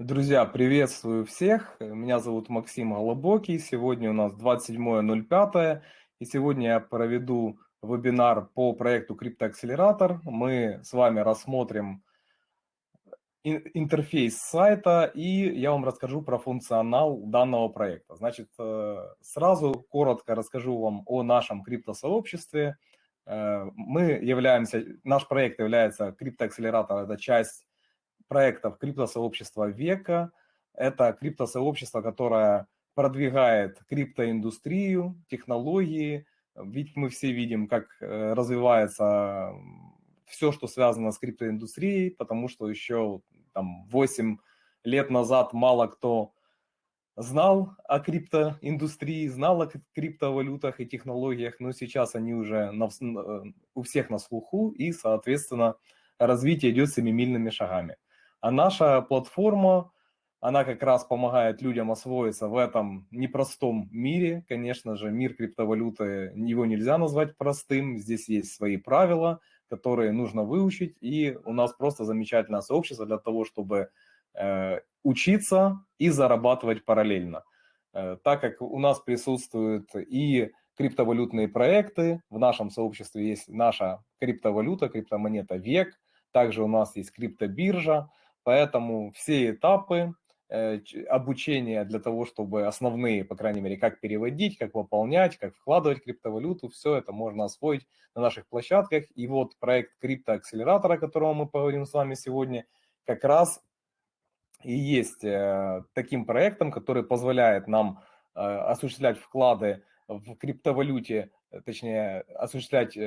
Друзья, приветствую всех. Меня зовут Максим Голобокий. Сегодня у нас 27.05. И сегодня я проведу вебинар по проекту Криптоакселератор. Мы с вами рассмотрим интерфейс сайта и я вам расскажу про функционал данного проекта. Значит, э, сразу коротко расскажу вам о нашем криптосообществе. Э, мы являемся, наш проект является криптоакселератор, это часть проектов криптосообщества века. Это криптосообщество, которое продвигает криптоиндустрию, технологии. Ведь мы все видим, как э, развивается все, что связано с криптоиндустрией, потому что еще там 8 лет назад мало кто знал о криптоиндустрии, знал о криптовалютах и технологиях, но сейчас они уже на, э, у всех на слуху, и, соответственно, развитие идет семимильными шагами. А наша платформа, она как раз помогает людям освоиться в этом непростом мире. Конечно же, мир криптовалюты, его нельзя назвать простым. Здесь есть свои правила, которые нужно выучить. И у нас просто замечательное сообщество для того, чтобы э, учиться и зарабатывать параллельно. Э, так как у нас присутствуют и криптовалютные проекты, в нашем сообществе есть наша криптовалюта, криптомонета ВЕК, также у нас есть криптобиржа, Поэтому все этапы э, обучения для того, чтобы основные, по крайней мере, как переводить, как выполнять, как вкладывать криптовалюту, все это можно освоить на наших площадках. И вот проект криптоакселератора, о котором мы поговорим с вами сегодня, как раз и есть э, таким проектом, который позволяет нам э, осуществлять вклады в криптовалюте, точнее, осуществлять,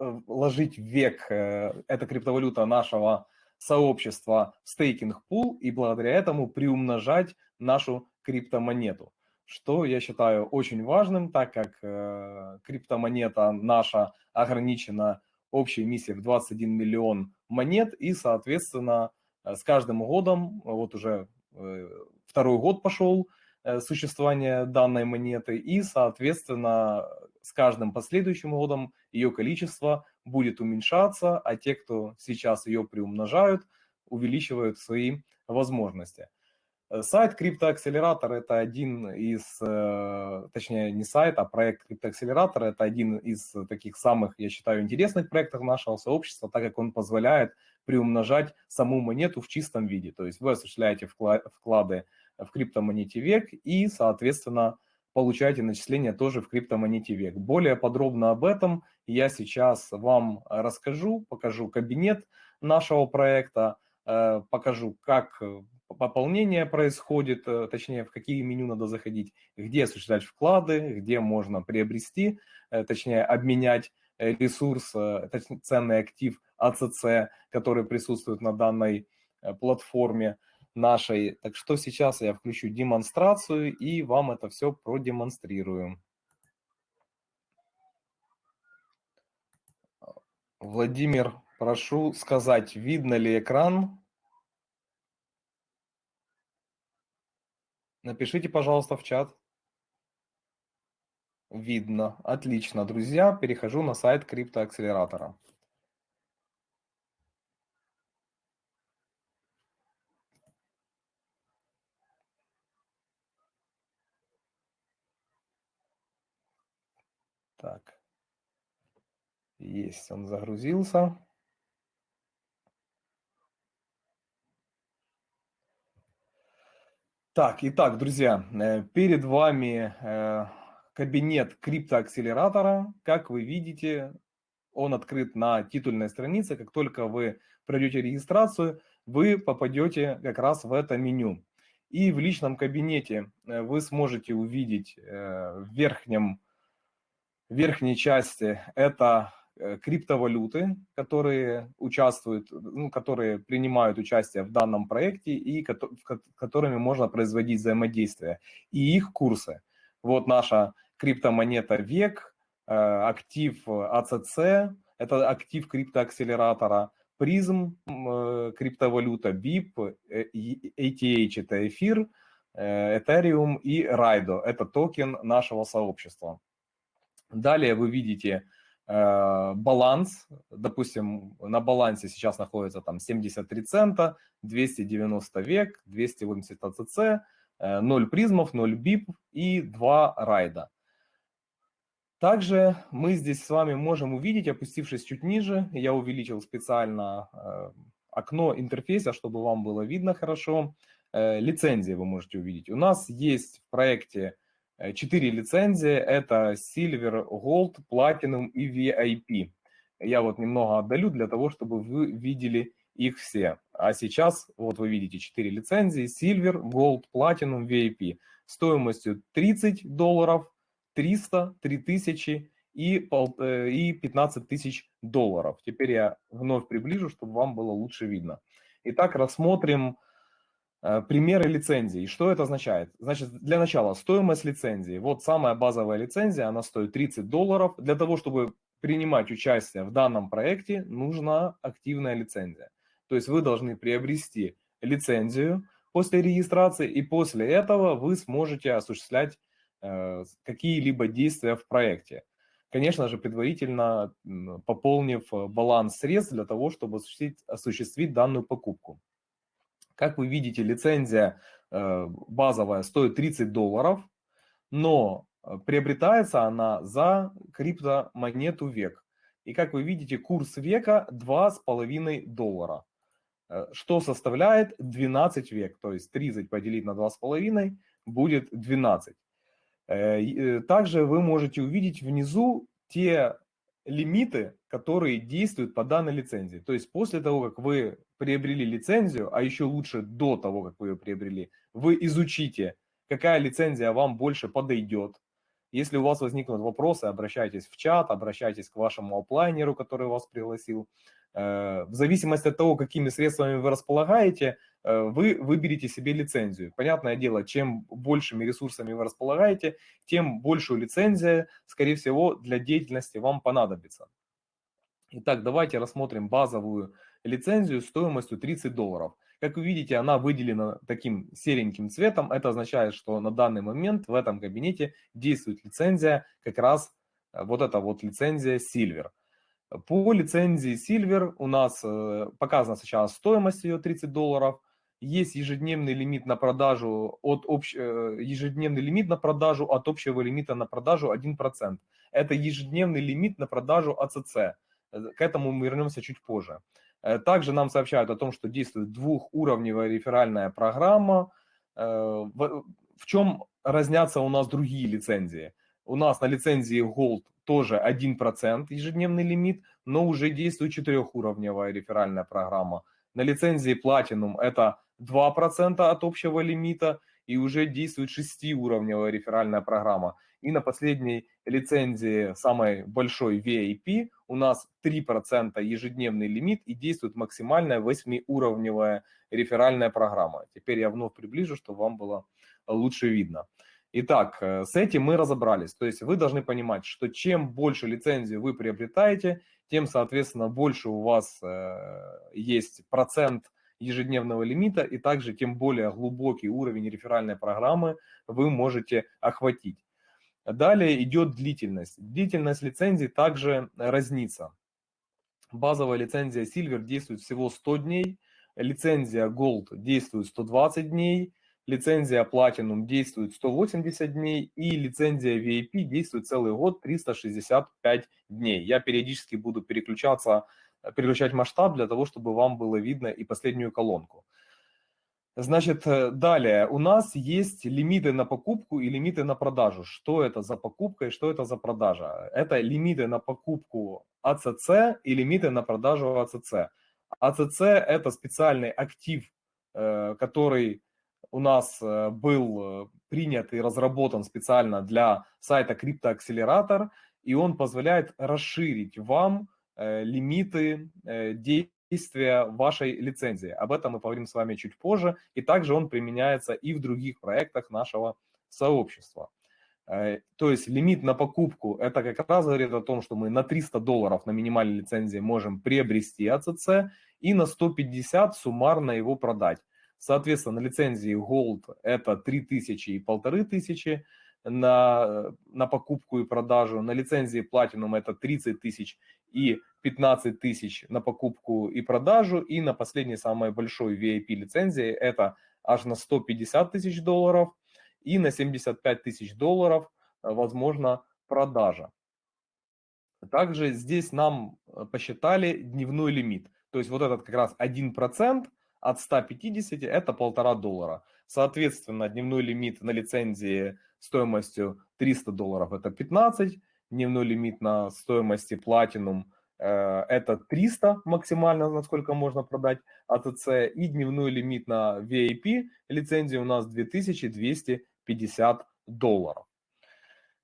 ложить век, эта криптовалюта нашего сообщества стейкинг пул и благодаря этому приумножать нашу криптомонету. Что я считаю очень важным, так как э, криптомонета наша ограничена общей миссией в 21 миллион монет, и, соответственно, э, с каждым годом, вот уже э, второй год пошел э, существования данной монеты, и, соответственно, с каждым последующим годом ее количество будет уменьшаться, а те, кто сейчас ее приумножают, увеличивают свои возможности. Э, сайт Криптоакселератор – это один из, э, точнее не сайт, а проект Криптоакселератор – это один из таких самых, я считаю, интересных проектов нашего сообщества, так как он позволяет приумножать саму монету в чистом виде. То есть вы осуществляете вклады в криптомонете век и, соответственно, получаете начисления тоже в криптомонете век. Более подробно об этом я сейчас вам расскажу, покажу кабинет нашего проекта, э, покажу, как пополнение происходит, э, точнее, в какие меню надо заходить, где осуществлять вклады, где можно приобрести, э, точнее, обменять ресурс, ценный актив АЦЦ, который присутствует на данной платформе нашей. Так что сейчас я включу демонстрацию и вам это все продемонстрирую. Владимир, прошу сказать, видно ли экран? Напишите, пожалуйста, в чат. Видно. Отлично, друзья. Перехожу на сайт криптоакселератора. Так. Есть, он загрузился. Так, итак, друзья, э, перед вами э, кабинет криптоакселератора. Как вы видите, он открыт на титульной странице. Как только вы пройдете регистрацию, вы попадете как раз в это меню. И в личном кабинете э, вы сможете увидеть в верхнем верхней части это криптовалюты, которые участвуют, ну, которые принимают участие в данном проекте и которыми можно производить взаимодействие, и их курсы. Вот наша криптомонета ВЕК, э, актив АЦЦ, это актив криптоакселератора, призм, э, криптовалюта BIP, ATH – это эфир, Ethereum и Райдо – это токен нашего сообщества. Далее вы видите э, баланс, допустим, на балансе сейчас находится там 73 цента, 290 век, 280 АЦЦ, 0 призмов, 0 бип и 2 райда. Также мы здесь с вами можем увидеть, опустившись чуть ниже, я увеличил специально э, окно интерфейса, чтобы вам было видно хорошо. Э, лицензии вы можете увидеть. У нас есть в проекте 4 э, лицензии. Это Silver, Gold, Platinum и VIP. Я вот немного отдалю для того, чтобы вы видели их все. А сейчас вот вы видите 4 лицензии. Silver, Gold, Platinum, VIP. Стоимостью 30 долларов, 300, 3000 и, э, и 15 тысяч долларов. Теперь я вновь приближу, чтобы вам было лучше видно. Итак, рассмотрим примеры лицензий. Что это означает? Значит, для начала стоимость лицензии. Вот самая базовая лицензия, она стоит 30 долларов. Для того, чтобы принимать участие в данном проекте, нужна активная лицензия. То есть вы должны приобрести лицензию после регистрации, и после этого вы сможете осуществлять э, какие-либо действия в проекте. Конечно же, предварительно пополнив баланс средств для того, чтобы осуществить, осуществить данную покупку. Как вы видите, лицензия э, базовая стоит 30 долларов, но э, приобретается она за криптомонету век. И как вы видите, курс века 2,5 доллара, э, что составляет 12 век. То есть 30 поделить на 2,5 будет 12. Также вы можете увидеть внизу те лимиты, которые действуют по данной лицензии. То есть после того, как вы приобрели лицензию, а еще лучше до того, как вы ее приобрели, вы изучите, какая лицензия вам больше подойдет. Если у вас возникнут вопросы, обращайтесь в чат, обращайтесь к вашему оплайнеру, который вас пригласил. Э, в зависимости от того, какими средствами вы располагаете, э, вы выберете себе лицензию. Понятное дело, чем большими ресурсами вы располагаете, тем большую лицензию, скорее всего, для деятельности вам понадобится. Итак, давайте рассмотрим базовую лицензию стоимостью 30 долларов. Как вы видите, она выделена таким сереньким цветом. Это означает, что на данный момент в этом кабинете действует лицензия, как раз э, вот эта вот лицензия Silver. По лицензии Silver у нас э, показана сейчас стоимость ее 30 долларов. Есть ежедневный лимит на продажу от общ... Э, ежедневный лимит на продажу от общего лимита на продажу 1%. Это ежедневный лимит на продажу АЦЦ. К этому мы вернемся чуть позже. Также нам сообщают о том, что действует двухуровневая реферальная программа. В чем разнятся у нас другие лицензии? У нас на лицензии Gold тоже 1% ежедневный лимит, но уже действует четырехуровневая реферальная программа. На лицензии Platinum это 2% от общего лимита и уже действует шестиуровневая реферальная программа. И на последней лицензии самой большой VIP у нас 3% ежедневный лимит и действует максимальная восьмиуровневая реферальная программа. Теперь я вновь приближу, чтобы вам было лучше видно. Итак, э, с этим мы разобрались. То есть вы должны понимать, что чем больше лицензий вы приобретаете, тем, соответственно, больше у вас э, есть процент ежедневного лимита, и также тем более глубокий уровень реферальной программы вы можете охватить. Далее идет длительность. Длительность лицензии также разнится. Базовая лицензия Silver действует всего 100 дней, лицензия Gold действует 120 дней, лицензия Platinum действует 180 дней и лицензия VIP действует целый год 365 дней. Я периодически буду переключаться, переключать масштаб для того, чтобы вам было видно и последнюю колонку. Значит, э, далее у нас есть лимиты на покупку и лимиты на продажу. Что это за покупка и что это за продажа? Это лимиты на покупку АЦЦ и лимиты на продажу АЦЦ. АЦЦ – это специальный актив, э, который у нас э, был принят и разработан специально для сайта CryptoAccelerator, и он позволяет расширить вам лимиты действий действия вашей лицензии. Об этом мы поговорим с вами чуть позже. И также он применяется и в других проектах нашего сообщества. Э, то есть лимит на покупку, это как раз говорит о том, что мы на 300 долларов на минимальной лицензии можем приобрести АЦЦ и на 150 суммарно его продать. Соответственно, на лицензии Gold это 3000 и 1500, на, на покупку и продажу, на лицензии Platinum это 30 тысяч и 15 тысяч на покупку и продажу, и на последней самой большой VIP лицензии это аж на 150 тысяч долларов, и на 75 тысяч долларов э, возможно продажа. Также здесь нам э, посчитали дневной лимит. То есть вот этот как раз 1% от 150 это полтора доллара. Соответственно, дневной лимит на лицензии стоимостью 300 долларов это 15, дневной лимит на стоимости э, это 300 максимально, насколько можно продать АТЦ, и дневной лимит на VIP лицензии у нас 2250 долларов.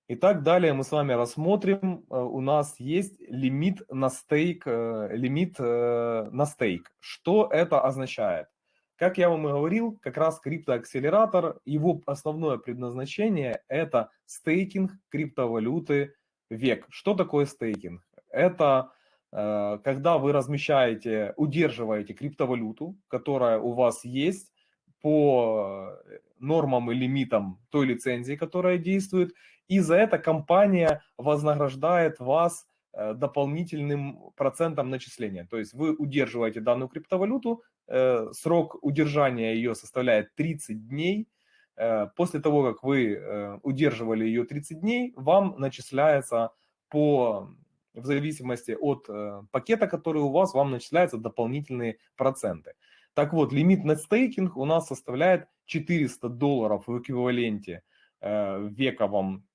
Итак, далее мы с вами рассмотрим, э, у нас есть лимит на стейк, э, лимит э, на стейк. Что это означает? Как я вам и говорил, как раз криптоакселератор, его основное предназначение – это стейкинг криптовалюты век. Что такое стейкинг? Это когда вы размещаете, удерживаете криптовалюту, которая у вас есть, по нормам и лимитам той лицензии, которая действует, и за это компания вознаграждает вас э, дополнительным процентом начисления. То есть вы удерживаете данную криптовалюту, э, срок удержания ее составляет 30 дней. Э, после того, как вы удерживали ее 30 дней, вам начисляется по в зависимости от пакета, который у вас, вам начисляются дополнительные проценты. Так вот, лимит на стейкинг у нас составляет 400 долларов в эквиваленте э, вековом.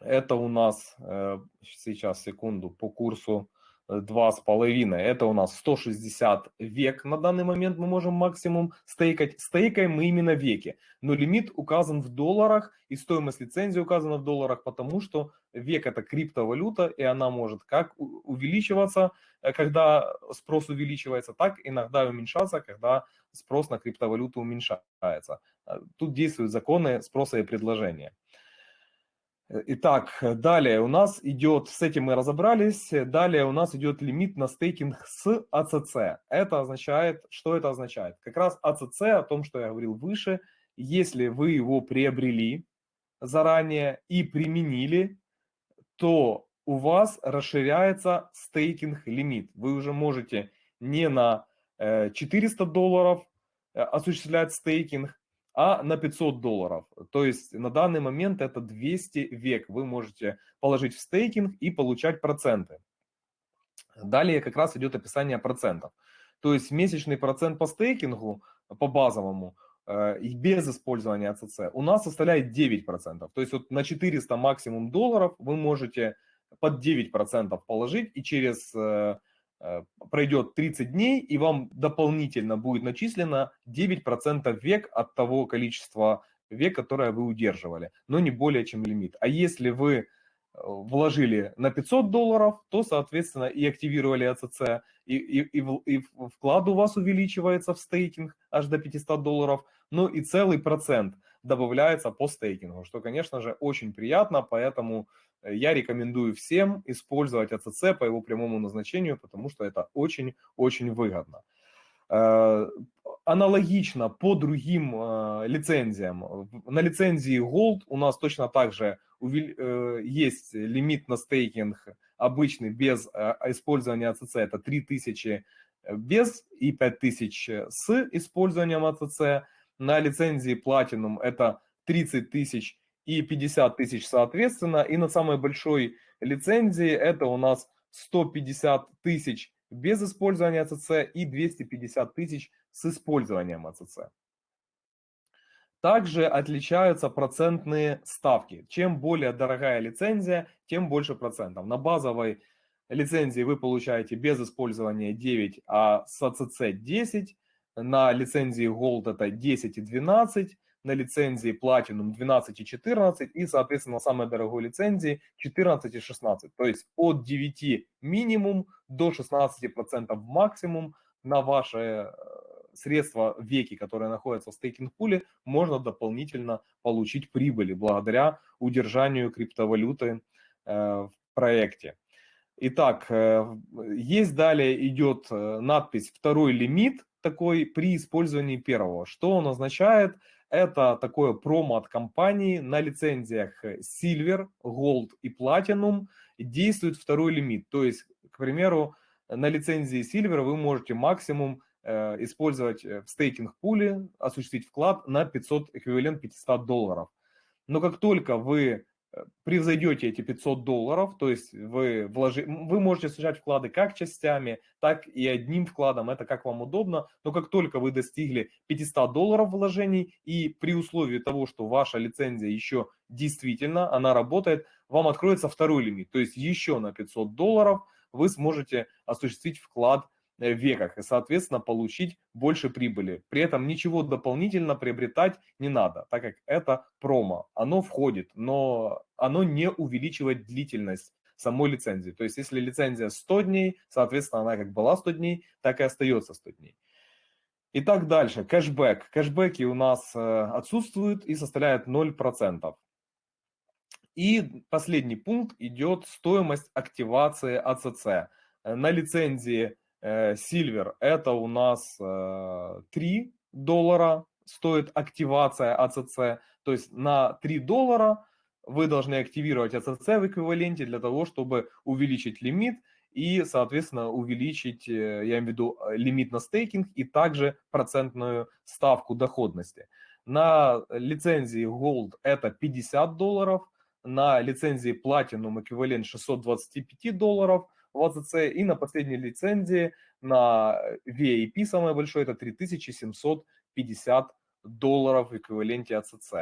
Это у нас, э, сейчас, секунду, по курсу два с половиной. Это у нас 160 век на данный момент мы можем максимум стейкать. Стейкаем мы именно веки. Но лимит указан в долларах и стоимость лицензии указана в долларах, потому что век это криптовалюта и она может как увеличиваться, э, когда спрос увеличивается, так иногда уменьшаться, когда спрос на криптовалюту уменьшается. Э, тут действуют законы спроса и предложения. Итак, далее у нас идет, с этим мы разобрались, далее у нас идет лимит на стейкинг с АЦЦ. Это означает, что это означает? Как раз АЦЦ, о том, что я говорил выше, если вы его приобрели заранее и применили, то у вас расширяется стейкинг лимит. Вы уже можете не на 400 э, долларов э, осуществлять стейкинг, а на 500 долларов. То есть на данный момент это 200 век. Вы можете положить в стейкинг и получать проценты. Далее как раз идет описание процентов. То есть месячный процент по стейкингу, по базовому, э, и без использования АЦЦ у нас составляет 9%. То есть вот на 400 максимум долларов вы можете под 9% положить и через э, пройдет 30 дней, и вам дополнительно будет начислено 9% век от того количества век, которое вы удерживали, но не более чем лимит. А если вы э, вложили на 500 долларов, то, соответственно, и активировали АЦЦ, и, и, и, и вклад у вас увеличивается в стейкинг аж до 500 долларов, ну и целый процент добавляется по стейкингу, что, конечно же, очень приятно, поэтому я рекомендую всем использовать АЦЦ по его прямому назначению, потому что это очень-очень выгодно. Э, аналогично по другим э, лицензиям. На лицензии Gold у нас точно так же э, есть лимит на стейкинг обычный без использования АЦЦ, это 3000 без и 5000 с использованием АЦЦ. На лицензии Platinum это 30 тысяч и 50 тысяч соответственно. И на самой большой лицензии это у нас 150 тысяч без использования АЦЦ и 250 тысяч с использованием АЦЦ. Также отличаются процентные ставки. Чем более дорогая лицензия, тем больше процентов. На базовой лицензии вы получаете без использования 9, а с АЦЦ 10. На лицензии Gold это 10 и 12 на лицензии Platinum 12 и 14, и, соответственно, на самой дорогой лицензии 14 и 16. То есть от 9 минимум до 16% максимум на ваши э, средства веки, которые находятся в стейкинг-пуле, можно дополнительно получить прибыли благодаря удержанию криптовалюты э, в проекте. Итак, э, есть далее идет надпись «Второй лимит», такой при использовании первого. Что он означает? Это такое промо от компании на лицензиях Silver, Gold и Platinum действует второй лимит. То есть, к примеру, на лицензии Silver вы можете максимум э, использовать в стейкинг пуле, осуществить вклад на 500, эквивалент 500 долларов. Но как только вы превзойдете эти 500 долларов, то есть вы, вложи, вы можете сажать вклады как частями, так и одним вкладом, это как вам удобно, но как только вы достигли 500 долларов вложений и при условии того, что ваша лицензия еще действительно, она работает, вам откроется второй лимит, то есть еще на 500 долларов вы сможете осуществить вклад веках и, соответственно, получить больше прибыли. При этом ничего дополнительно приобретать не надо, так как это промо. Оно входит, но оно не увеличивает длительность самой лицензии. То есть, если лицензия 100 дней, соответственно, она как была 100 дней, так и остается 100 дней. Итак, дальше. Кэшбэк. Кэшбэки у нас э, отсутствуют и составляют 0%. И последний пункт идет стоимость активации АЦЦ. На лицензии Э, Silver это у нас 3 э, доллара стоит активация АЦЦ. То есть на 3 доллара вы должны активировать АЦЦ в эквиваленте для того, чтобы увеличить лимит и, соответственно, увеличить, э, я имею в виду, лимит на стейкинг и также процентную ставку доходности. На лицензии Gold это 50 долларов, на лицензии Platinum эквивалент 625 долларов, в АЦЦ, и на последней лицензии на VIP самое большое это 3750 долларов в эквиваленте АЦЦ.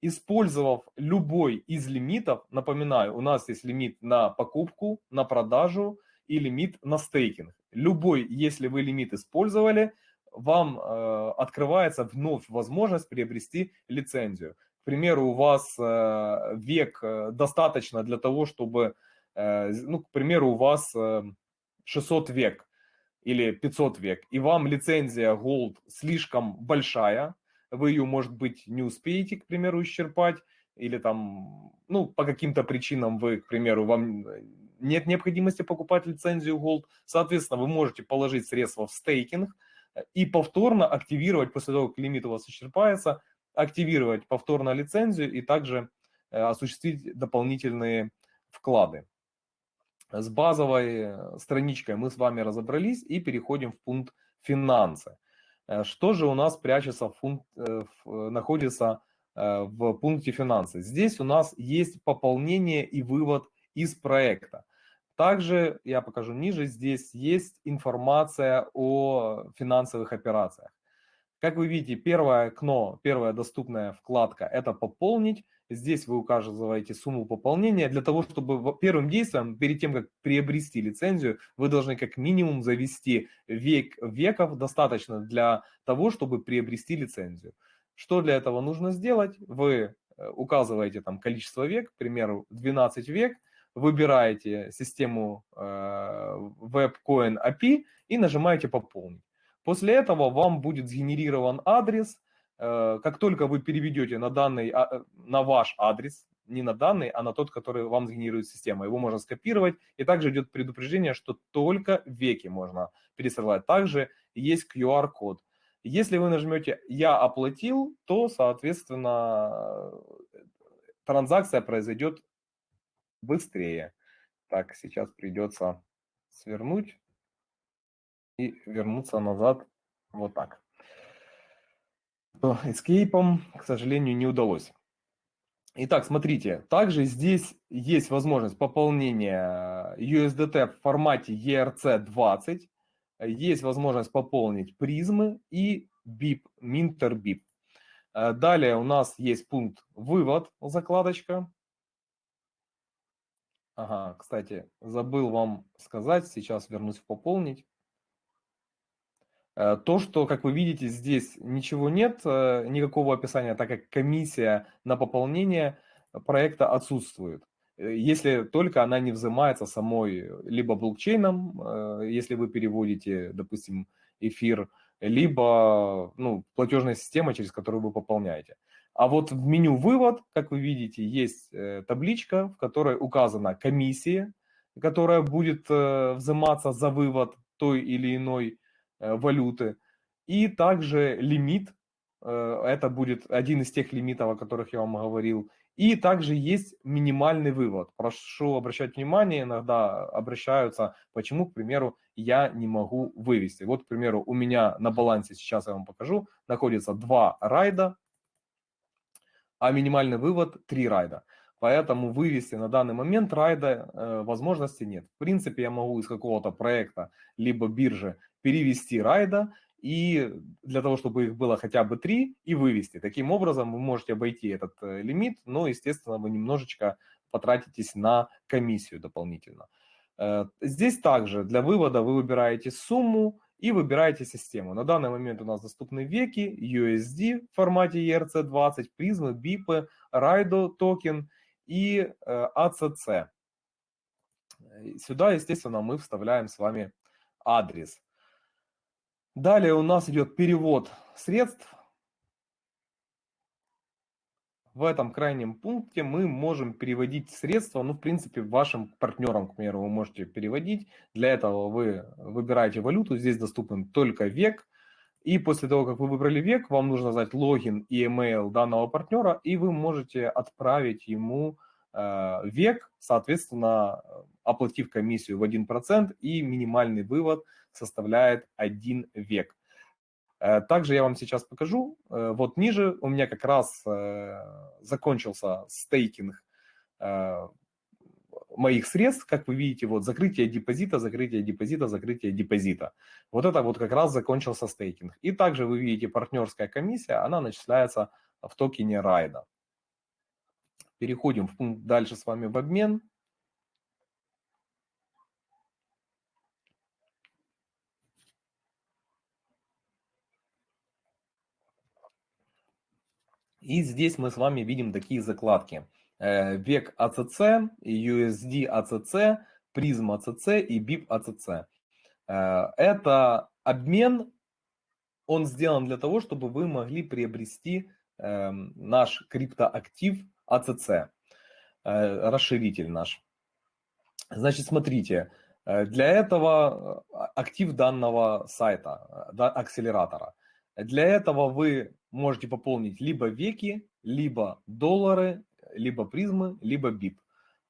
Использовав любой из лимитов, напоминаю, у нас есть лимит на покупку, на продажу и лимит на стейкинг. Любой, если вы лимит использовали, вам э, открывается вновь возможность приобрести лицензию. К примеру, у вас э, век э, достаточно для того, чтобы ну, к примеру, у вас 600 э, век или 500 век, и вам лицензия Gold слишком большая, вы ее, может быть, не успеете, к примеру, исчерпать, или там, ну, по каким-то причинам вы, к примеру, вам нет необходимости покупать лицензию Gold, соответственно, вы можете положить средства в стейкинг и повторно активировать, после того, как лимит у вас исчерпается, активировать повторно лицензию и также э, осуществить дополнительные вклады. С базовой э, страничкой мы с вами разобрались и переходим в пункт финансы. Э, что же у нас прячется, в пункт, э, находится в пункте финансы? Здесь у нас есть пополнение и вывод из проекта. Также, я покажу ниже, здесь есть информация о финансовых операциях. Как вы видите, первое окно, первая доступная вкладка – это «Пополнить». Здесь вы указываете сумму пополнения. Для того, чтобы первым действием, перед тем, как приобрести лицензию, вы должны как минимум завести век веков достаточно для того, чтобы приобрести лицензию. Что для этого нужно сделать? Вы э, указываете там количество век, к примеру, 12 век, выбираете систему э, WebCoin API и нажимаете «Пополнить». После этого вам будет сгенерирован адрес. Э, как только вы переведете на, данный, а, э, на ваш адрес, не на данный, а на тот, который вам сгенерирует система. Его можно скопировать. И также идет предупреждение, что только веки можно пересылать. Также есть QR-код. Если вы нажмете «Я оплатил», то, соответственно, транзакция произойдет быстрее. Так, сейчас придется свернуть и вернуться назад вот так. Эскейпом, к сожалению, не удалось. Итак, смотрите, также здесь есть возможность пополнения USDT в формате ERC20, есть возможность пополнить призмы и BIP, Minter BIP. Далее у нас есть пункт «Вывод», закладочка. Ага, кстати, забыл вам сказать, сейчас вернусь в «Пополнить». Э, то, что, как вы видите, здесь ничего нет, э, никакого описания, так как комиссия на пополнение проекта отсутствует. Э, если только она не взимается самой либо блокчейном, если вы переводите, допустим, эфир, либо ну, платежная система, через которую вы пополняете. А вот в меню «Вывод», как вы видите, есть табличка, в которой указана комиссия, которая будет взиматься за вывод той или иной валюты, и также лимит, э, это будет один из тех лимитов, о которых я вам говорил. И также есть минимальный вывод. Прошу обращать внимание, иногда обращаются, почему, к примеру, я не могу вывести. Вот, к примеру, у меня на балансе, сейчас я вам покажу, находится два райда, а минимальный вывод три райда. Поэтому вывести на данный момент райда э, возможности нет. В принципе, я могу из какого-то проекта либо биржи перевести райда, и для того, чтобы их было хотя бы три, и вывести. Таким образом, вы можете обойти этот э, лимит, но, естественно, вы немножечко потратитесь на комиссию дополнительно. Э, здесь также для вывода вы выбираете сумму и выбираете систему. На данный момент у нас доступны веки, USD в формате ERC20, призмы, бипы, Райдо токен и ACC. Э, Сюда, естественно, мы вставляем с вами адрес. Далее у нас идет перевод средств. В этом крайнем пункте мы можем переводить средства, ну, в принципе, вашим партнерам, к примеру, вы можете переводить. Для этого вы выбираете валюту, здесь доступен только век. И после того, как вы выбрали век, вам нужно знать логин и email данного партнера, и вы можете отправить ему э, век, соответственно, оплатив комиссию в 1%, и минимальный вывод – составляет 1 век. Э, также я вам сейчас покажу. Э, вот ниже у меня как раз э, закончился стейкинг моих средств, как вы видите, вот закрытие депозита, закрытие депозита, закрытие депозита. Вот это вот как раз закончился стейкинг. И также вы видите партнерская комиссия, она начисляется в токене райда. Переходим в пункт дальше с вами в обмен. И здесь мы с вами видим такие закладки. Э, век ACC, USD ACC, призм ACC и BIP ACC. Э, это обмен, он сделан для того, чтобы вы могли приобрести эм, наш криптоактив ACC, э, расширитель наш. Значит, смотрите, для этого актив данного сайта, акселератора. Для этого вы можете пополнить либо веки, либо доллары, либо призмы, либо бип.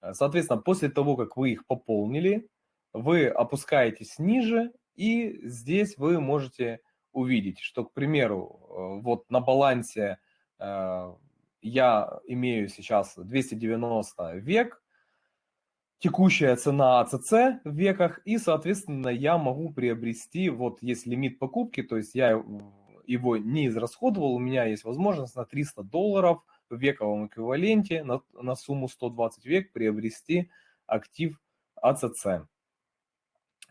Э, соответственно, после того, как вы их пополнили, вы опускаетесь ниже, и здесь вы можете увидеть, что, к примеру, э, вот на балансе э, я имею сейчас 290 век, текущая цена АЦЦ в веках, и, соответственно, я могу приобрести, вот есть лимит покупки, то есть я его не израсходовал, у меня есть возможность на 300 долларов в вековом эквиваленте на, на сумму 120 век приобрести актив АЦЦ.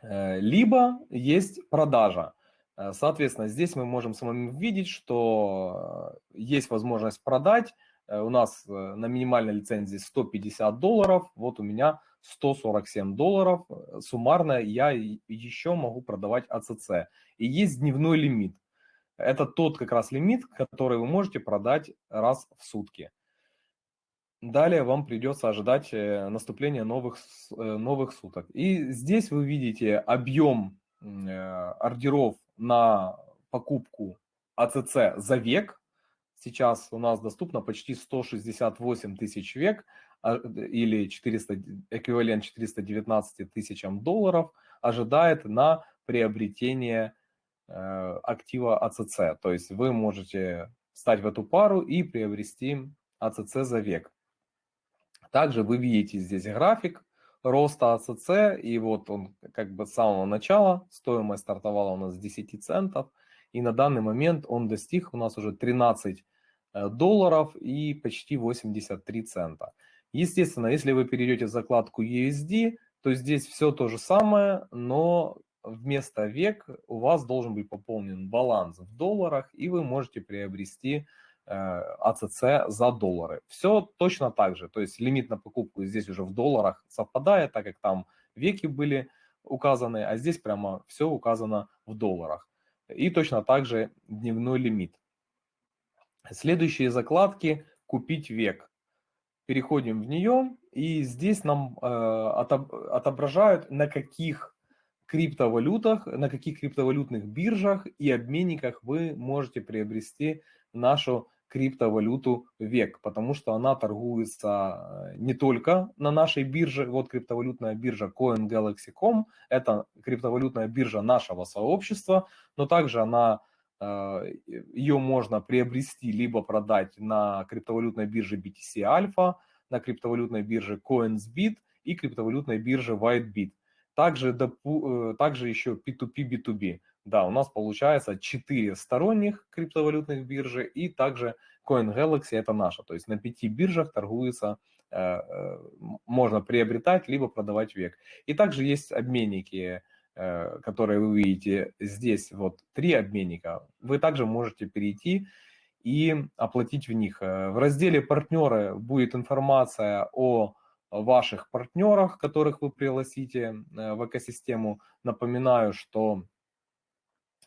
Э, либо есть продажа. Э, соответственно, здесь мы можем с вами видеть, что э, есть возможность продать. У нас на минимальной лицензии 150 долларов, вот у меня 147 долларов. Суммарно я еще могу продавать АЦЦ. И есть дневной лимит. Это тот как раз лимит, который вы можете продать раз в сутки. Далее вам придется ожидать э, наступления новых, э, новых суток. И здесь вы видите объем э, ордеров на покупку АЦЦ за век. Сейчас у нас доступно почти 168 тысяч век а, или 400, эквивалент 419 тысячам долларов ожидает на приобретение актива АЦЦ. То есть вы можете встать в эту пару и приобрести АЦЦ за век. Также вы видите здесь график роста АЦЦ, и вот он как бы с самого начала, стоимость стартовала у нас с 10 центов, и на данный момент он достиг у нас уже 13 э, долларов и почти 83 цента. Естественно, если вы перейдете в закладку USD, то здесь все то же самое, но вместо век у вас должен быть пополнен баланс в долларах, и вы можете приобрести э, АЦЦ за доллары. Все точно так же, то есть лимит на покупку здесь уже в долларах совпадает, так как там веки были указаны, а здесь прямо все указано в долларах. И точно так же дневной лимит. Следующие закладки «Купить век». Переходим в нее, и здесь нам э, отображают, на каких криптовалютах, на каких криптовалютных биржах и обменниках вы можете приобрести нашу криптовалюту век, потому что она торгуется не только на нашей бирже, вот криптовалютная биржа CoinGalaxy.com, это криптовалютная биржа нашего сообщества, но также она э, ее можно приобрести либо продать на криптовалютной бирже BTC Alpha, на криптовалютной бирже CoinsBit и криптовалютной бирже WhiteBit. Также, э, также еще P2P, B2B. Да, у нас получается 4 сторонних криптовалютных биржи и также CoinGalaxy это наша. То есть на 5 биржах торгуется, э, э, можно приобретать либо продавать век. И также есть обменники, которые вы видите здесь, вот три обменника. Вы также можете перейти и оплатить в них. В разделе «Партнеры» будет информация о ваших партнерах, которых вы пригласите э, в экосистему. Напоминаю, что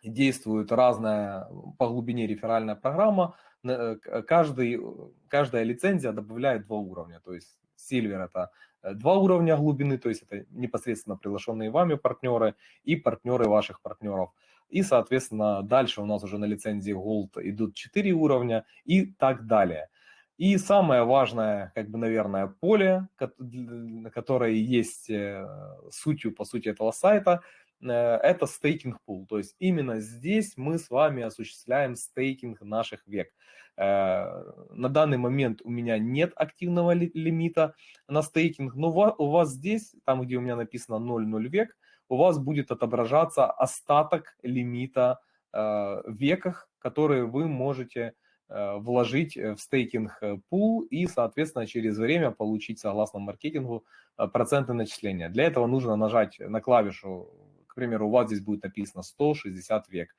действует разная по глубине реферальная программа. Э, каждый, каждая лицензия добавляет два уровня. То есть Silver это э, два уровня глубины, то есть это непосредственно приглашенные вами партнеры и партнеры ваших партнеров. И, соответственно, дальше у нас уже на лицензии Gold идут 4 уровня и так далее. И самое важное, как бы, наверное, поле, которое есть э, сутью, по сути, этого сайта, э, это стейкинг пул. То есть именно здесь мы с вами осуществляем стейкинг наших век. Э, на данный момент у меня нет активного лимита на стейкинг, но у вас здесь, там, где у меня написано 0,0 век, у вас будет отображаться остаток лимита в веках, которые вы можете вложить в стейкинг э, пул и, соответственно, через время получить, согласно маркетингу, э, проценты начисления. Для этого нужно нажать на клавишу, к примеру, у вас здесь будет написано 160 век.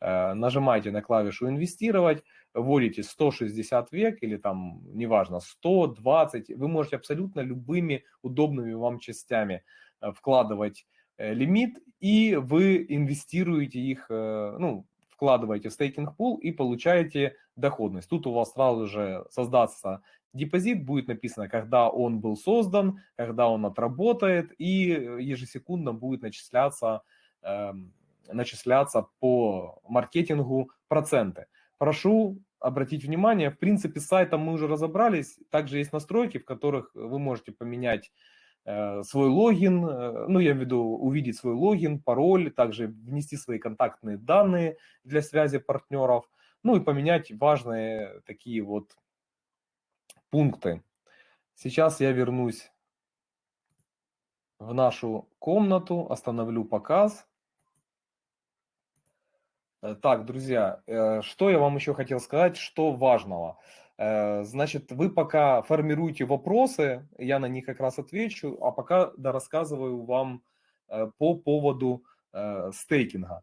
Нажимаете на клавишу «Инвестировать», вводите 160 век или там, неважно, 120. Вы можете абсолютно любыми удобными вам частями вкладывать лимит, и вы инвестируете их, ну, вкладываете в стейкинг пул и получаете доходность. Тут у вас сразу же создастся депозит, будет написано, когда он был создан, когда он отработает, и ежесекундно будет начисляться, э, начисляться по маркетингу проценты. Прошу обратить внимание, в принципе, с сайтом мы уже разобрались, также есть настройки, в которых вы можете поменять Э, свой логин, э, ну, я имею в виду увидеть свой логин, пароль, также внести свои контактные данные для связи партнеров, ну и поменять важные такие вот пункты. Сейчас я вернусь в нашу комнату, остановлю показ. Э, так, друзья, что я вам еще хотел сказать, что важного. Э, значит, вы пока формируете вопросы, я на них как раз отвечу, а пока да, рассказываю вам э, по поводу э, стейкинга.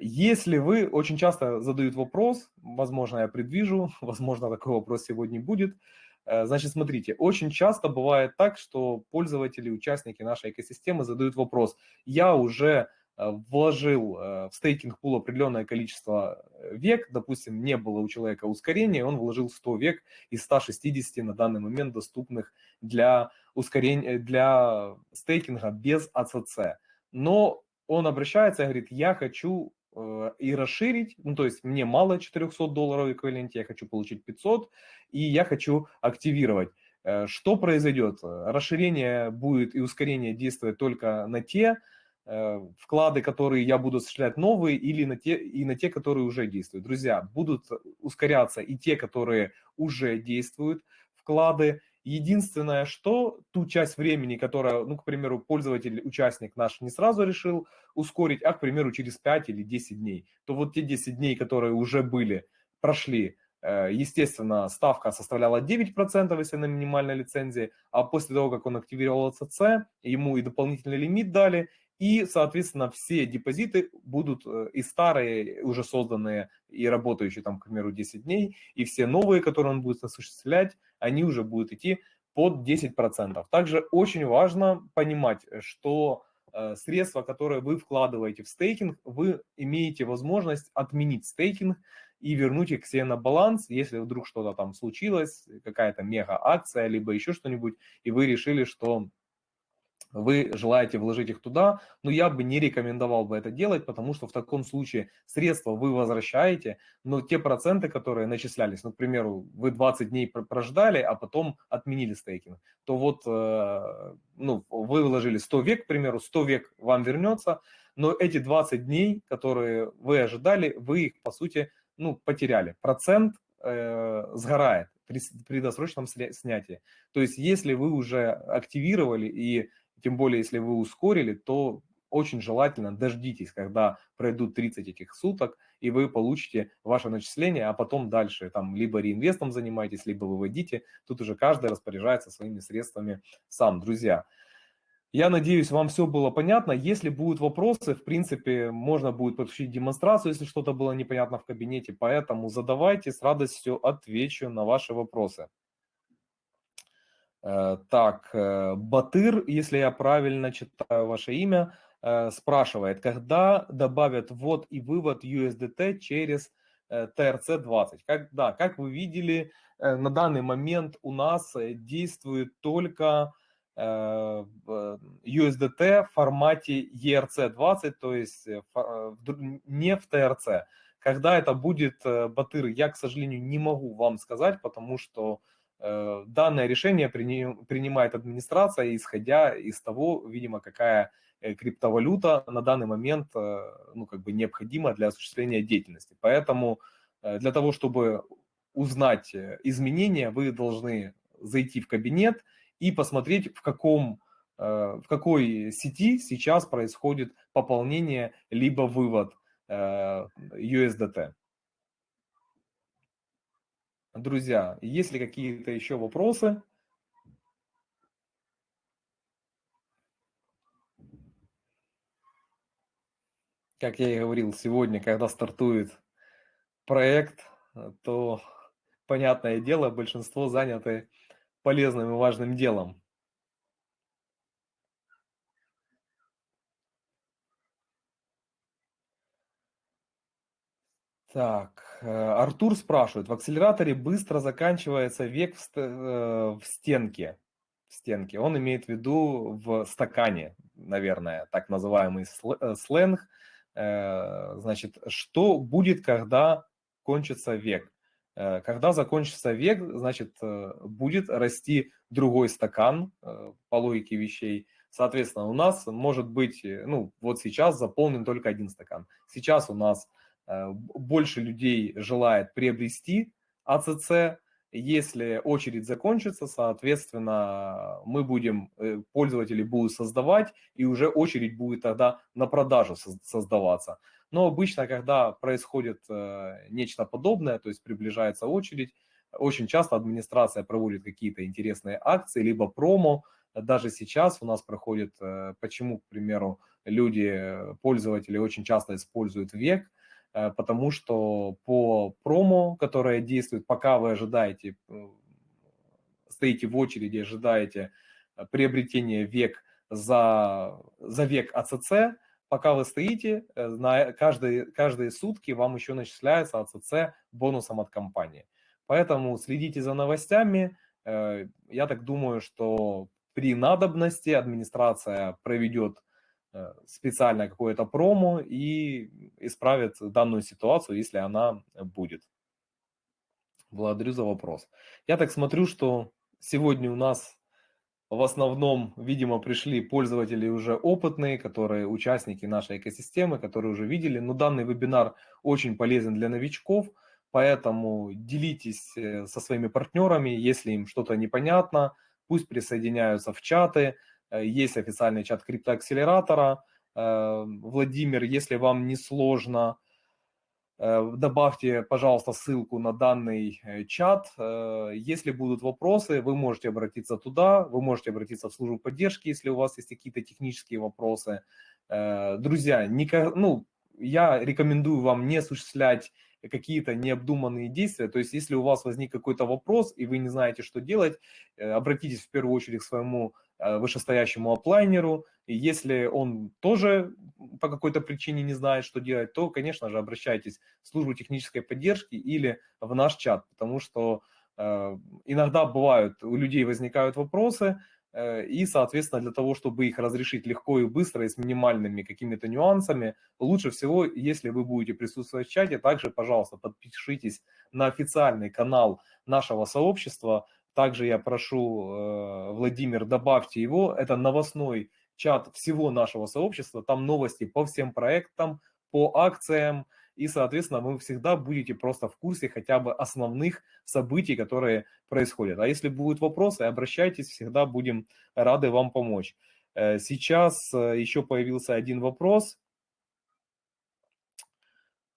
Если вы очень часто задают вопрос, возможно, я предвижу, возможно, такой вопрос сегодня будет. Значит, смотрите, очень часто бывает так, что пользователи, участники нашей экосистемы задают вопрос, я уже вложил э, в стейкинг пул определенное количество э, век, допустим, не было у человека ускорения, он вложил 100 век из 160 на данный момент доступных для ускорения, для стейкинга без АЦЦ. Но он обращается и говорит, я хочу и расширить, ну то есть мне мало 400 долларов эквиваленте, я хочу получить 500, и я хочу активировать. Что произойдет? Расширение будет и ускорение действовать только на те Э, вклады, которые я буду осуществлять новые, или на те, и на те, которые уже действуют. Друзья, будут ускоряться и те, которые уже действуют, вклады. Единственное, что ту часть времени, которая, ну, к примеру, пользователь, участник наш не сразу решил ускорить, а, к примеру, через 5 или 10 дней, то вот те 10 дней, которые уже были, прошли, э, Естественно, ставка составляла 9%, если на минимальной лицензии, а после того, как он активировал ЦЦ, ему и дополнительный лимит дали, и, соответственно, все депозиты будут э, и старые, уже созданные и работающие, там, к примеру, 10 дней, и все новые, которые он будет осуществлять, они уже будут идти под 10%. Также очень важно понимать, что э, средства, которые вы вкладываете в стейкинг, вы имеете возможность отменить стейкинг и вернуть их себе на баланс, если вдруг что-то там случилось, какая-то мега акция, либо еще что-нибудь, и вы решили, что вы желаете вложить их туда, но я бы не рекомендовал бы это делать, потому что в таком случае средства вы возвращаете, но те проценты, которые начислялись, ну, вы 20 дней прождали, а потом отменили стейкинг, то вот э, ну, вы вложили 100 век, к примеру, 100 век вам вернется, но эти 20 дней, которые вы ожидали, вы их, по сути, ну, потеряли. Процент э, сгорает при, при досрочном снятии. То есть если вы уже активировали и тем более, если вы ускорили, то очень желательно дождитесь, когда пройдут 30 этих суток, и вы получите ваше начисление, а потом дальше там либо реинвестом занимаетесь, либо выводите. Тут уже каждый распоряжается своими средствами сам. Друзья, я надеюсь, вам все было понятно. Если будут вопросы, в принципе, можно будет подключить демонстрацию, если что-то было непонятно в кабинете. Поэтому задавайте, с радостью отвечу на ваши вопросы. Э, так, э, Батыр, если я правильно читаю ваше имя, э, спрашивает, когда добавят ввод и вывод USDT через TRC20? Как, да, как вы видели, на данный момент у нас действует только USDT в формате ERC20, то есть не в TRC. Когда это будет, Батыр, я, к сожалению, не могу вам сказать, потому что данное решение принимает администрация, исходя из того, видимо, какая э, криптовалюта на данный момент э, ну, как бы необходима для осуществления деятельности. Поэтому для того, чтобы узнать изменения, вы должны зайти в кабинет и посмотреть, в, каком, в какой сети сейчас происходит пополнение либо вывод USDT. Друзья, есть ли какие-то еще вопросы? Как я и говорил, сегодня, когда стартует проект, то, понятное дело, большинство заняты полезным и важным делом. Так, э, Артур спрашивает, в акселераторе быстро заканчивается век в, э, в стенке. В стенке. Он имеет в виду в стакане, наверное, так называемый э, сленг. Значит, что будет, когда кончится век? Когда закончится век, значит, будет расти другой стакан по логике вещей. Соответственно, у нас может быть, ну, вот сейчас заполнен только один стакан. Сейчас у нас больше людей желает приобрести АЦЦ. Если очередь закончится, соответственно, мы будем, э, пользователи будут создавать, и уже очередь будет тогда на продажу создаваться. Но обычно, когда происходит э, нечто подобное, то есть приближается очередь, очень часто администрация проводит какие-то интересные акции, либо промо. Даже сейчас у нас проходит, почему, к примеру, люди, пользователи очень часто используют век, Э, потому что по промо, которое действует, пока вы ожидаете, э, стоите в очереди, ожидаете э, приобретения век за, за век АЦЦ, пока вы стоите, на каждые, каждые сутки вам еще начисляется АЦЦ бонусом от компании. Поэтому следите за новостями. Я так думаю, что при надобности администрация проведет Э, специально какое-то промо и исправит данную ситуацию, если она будет. Благодарю за вопрос. Я так смотрю, что сегодня у нас в основном, видимо, пришли пользователи уже опытные, которые участники нашей экосистемы, которые уже видели. Но данный вебинар очень полезен для новичков, поэтому делитесь э, со своими партнерами, если им что-то непонятно, пусть присоединяются в чаты, есть официальный чат криптоакселератора. Э, Владимир, если вам не сложно, э, добавьте, пожалуйста, ссылку на данный чат. Если будут вопросы, вы можете обратиться туда, вы можете обратиться в службу поддержки, если у вас есть какие-то технические вопросы. Друзья, ну, я рекомендую вам не осуществлять какие-то необдуманные действия. То есть, если у вас возник какой-то вопрос, и вы не знаете, что делать, обратитесь в первую очередь к своему Э, вышестоящему оплайнеру, и если он тоже по какой-то причине не знает, что делать, то, конечно же, обращайтесь в службу технической поддержки или в наш чат, потому что э, иногда бывают, у людей возникают вопросы, э, Э, и, соответственно, для того, чтобы их разрешить легко и быстро и с минимальными какими-то нюансами, лучше всего, если вы будете присутствовать в чате, также, пожалуйста, подпишитесь на официальный канал нашего сообщества. Также я прошу, э, Владимир, добавьте его. Это новостной чат всего нашего сообщества. Там новости по всем проектам, по акциям, и, соответственно, вы всегда будете просто в курсе хотя бы основных событий, которые происходят. А если будут вопросы, обращайтесь, всегда будем рады вам помочь. Э, сейчас э, еще появился один вопрос.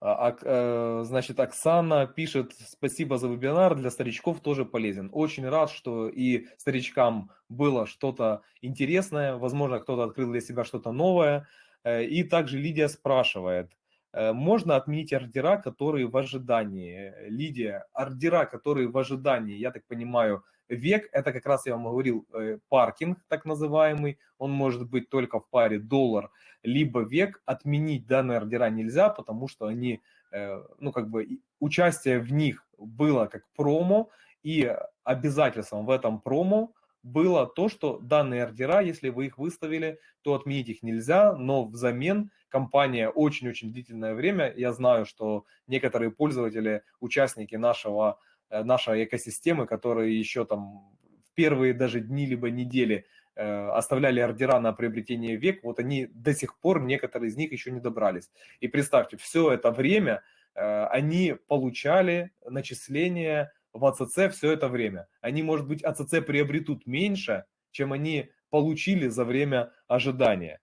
А, э, значит, Оксана пишет, спасибо за вебинар, для старичков тоже полезен. Очень рад, что и старичкам было что-то интересное, возможно, кто-то открыл для себя что-то новое. И также Лидия спрашивает, Э, можно отменить ордера, которые в ожидании. Лидия, ордера, которые в ожидании, я так понимаю, век, это как раз я вам говорил, э, паркинг так называемый, он может быть только в паре доллар, либо век, отменить данные ордера нельзя, потому что они, э, ну как бы участие в них было как промо, и обязательством в этом промо было то, что данные ордера, если вы их выставили, то отменить их нельзя, но взамен компания очень-очень длительное время, я знаю, что некоторые пользователи, участники нашего, э, нашей экосистемы, которые еще там в первые даже дни либо недели э, оставляли ордера на приобретение век, вот они до сих пор, некоторые из них еще не добрались. И представьте, все это время э, они получали начисления в АЦЦ все это время. Они, может быть, АЦЦ приобретут меньше, чем они получили за время ожидания.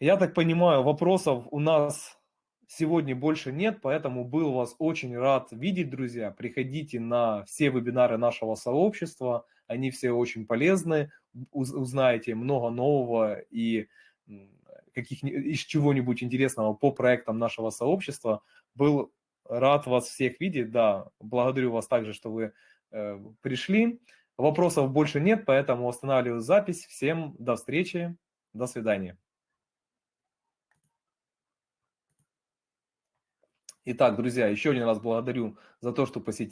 Я так понимаю, вопросов у нас сегодня больше нет, поэтому был вас очень рад видеть, друзья. Приходите на все вебинары нашего сообщества, они все очень полезны, узнаете много нового и каких из чего-нибудь интересного по проектам нашего сообщества. Был Рад вас всех видеть, да. Благодарю вас также, что вы э, пришли. Вопросов больше нет, поэтому останавливаю запись. Всем до встречи, до свидания. Итак, друзья, еще один раз благодарю за то, что посетили.